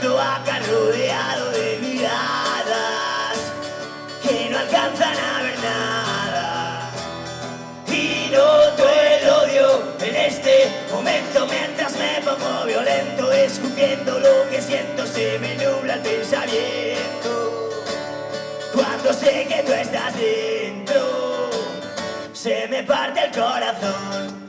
desierto acá rodeado de miradas que no alcanzan a ver nada. Y noto el odio en este momento mientras me pongo violento, escupiendo lo que siento, se me nubla el pensamiento. Cuando sé que tú estás dentro, se me parte el corazón.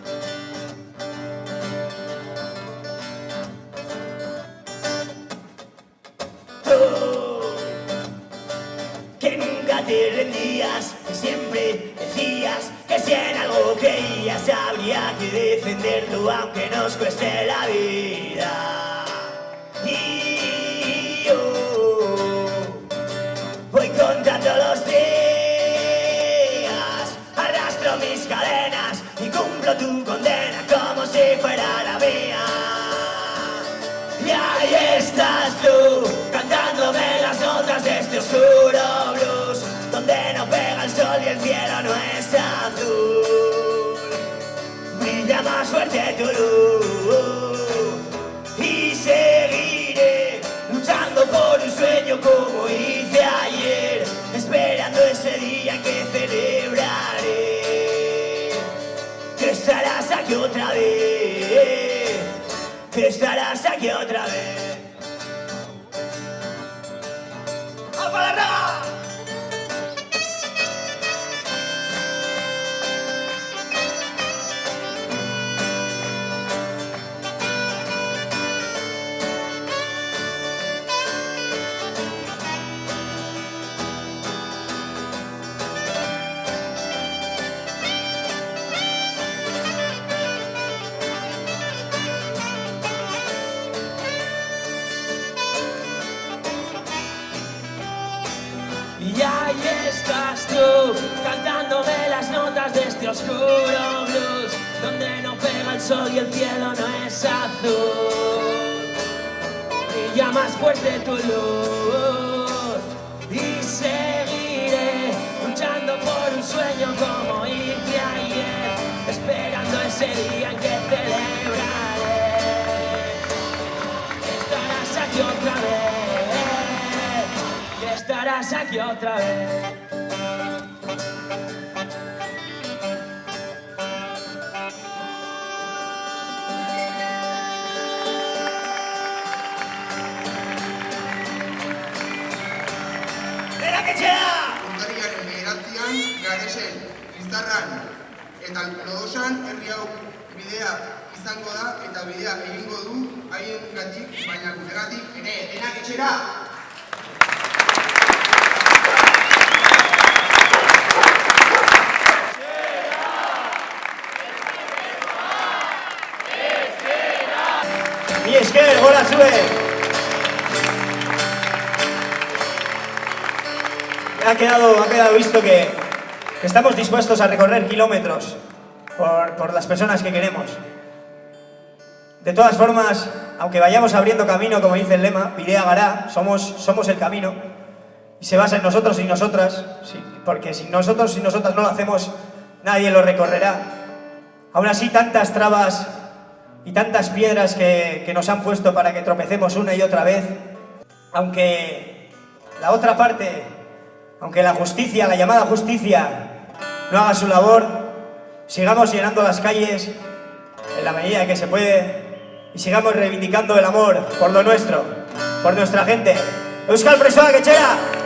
Te rendías, siempre decías que si en algo creías habría que defenderlo aunque nos cueste la vida. Y yo voy contando los días, arrastro mis cadenas y cumplo tu condena como si fuera la mía. Y ahí estás y el cielo no es azul. Brilla más fuerte tu luz y seguiré luchando por un sueño como hice ayer, esperando ese día que celebraré que estarás aquí otra vez, que estarás aquí otra vez. Estás tú, cantándome las notas de este oscuro blues, donde no pega el sol y el cielo no es azul. Brilla más fuerte tu luz y seguiré luchando por un sueño como hice ayer, esperando ese día en que celebraré. Estarás aquí otra vez, que estarás aquí otra vez. Urtarrilaren bederatzean, garesen, izarran eta lodosan herri hau bidea izango da eta bidea egingo du haien gatik, baina guregatik ere denak etxera! Mi esker, hola zue! Ha quedado, ha quedado visto que, que estamos dispuestos a recorrer kilómetros por, por las personas que queremos. De todas formas, aunque vayamos abriendo camino, como dice el lema, Pidea Gará, somos, somos el camino, y se basa en nosotros y nosotras, porque si nosotros y nosotras no lo hacemos, nadie lo recorrerá. Aún así, tantas trabas y tantas piedras que, que nos han puesto para que tropecemos una y otra vez, aunque la otra parte, aunque la justicia, la llamada justicia, no haga su labor, sigamos llenando las calles en la medida que se puede y sigamos reivindicando el amor por lo nuestro, por nuestra gente. Euskal Presoak etxera!